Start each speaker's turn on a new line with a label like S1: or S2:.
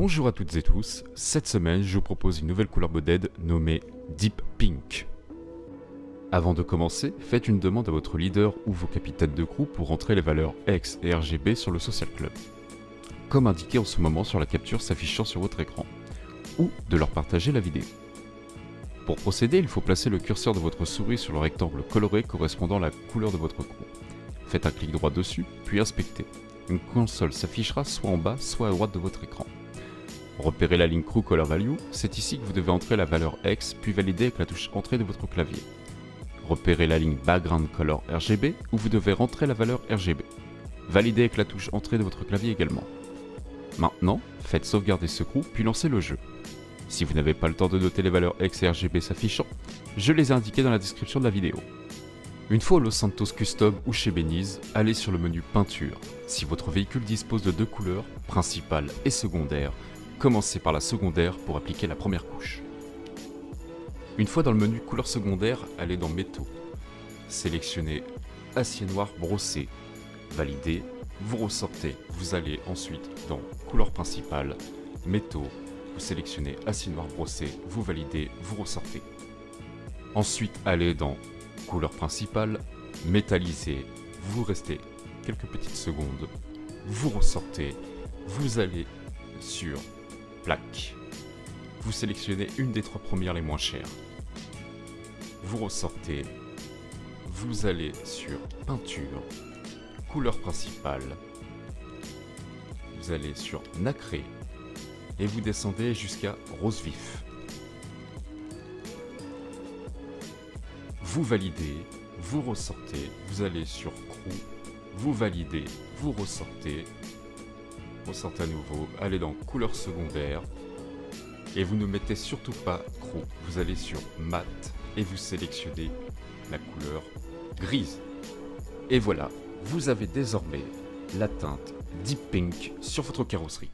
S1: Bonjour à toutes et tous, cette semaine je vous propose une nouvelle couleur modèle nommée Deep Pink. Avant de commencer, faites une demande à votre leader ou vos capitaines de groupe pour rentrer les valeurs X et RGB sur le Social Club, comme indiqué en ce moment sur la capture s'affichant sur votre écran, ou de leur partager la vidéo. Pour procéder, il faut placer le curseur de votre souris sur le rectangle coloré correspondant à la couleur de votre groupe. Faites un clic droit dessus, puis inspectez. Une console s'affichera soit en bas, soit à droite de votre écran. Repérez la ligne Crew Color Value, c'est ici que vous devez entrer la valeur X puis valider avec la touche Entrée de votre clavier. Repérez la ligne Background Color RGB où vous devez rentrer la valeur RGB. Validez avec la touche Entrée de votre clavier également. Maintenant, faites sauvegarder ce crew puis lancez le jeu. Si vous n'avez pas le temps de noter les valeurs X et RGB s'affichant, je les ai indiquées dans la description de la vidéo. Une fois au Los Santos Custom ou chez Beniz, allez sur le menu Peinture. Si votre véhicule dispose de deux couleurs, principale et secondaire, Commencez par la secondaire pour appliquer la première couche. Une fois dans le menu couleur secondaire, allez dans métaux. Sélectionnez acier noir brossé. Validez, vous ressortez. Vous allez ensuite dans couleur principale, métaux. Vous sélectionnez acier noir brossé, vous validez, vous ressortez. Ensuite, allez dans couleur principale, métallisé. Vous restez quelques petites secondes. Vous ressortez. Vous allez sur Vous sélectionnez une des trois premières les moins chères. Vous ressortez. Vous allez sur peinture, couleur principale. Vous allez sur nacré et vous descendez jusqu'à rose vif. Vous validez, vous ressortez, vous allez sur crew, vous validez, vous ressortez, à nouveau, allez dans couleur secondaire, et vous ne mettez surtout pas crew, vous allez sur mat et vous sélectionnez la couleur grise. Et voilà, vous avez désormais la teinte Deep Pink sur votre carrosserie.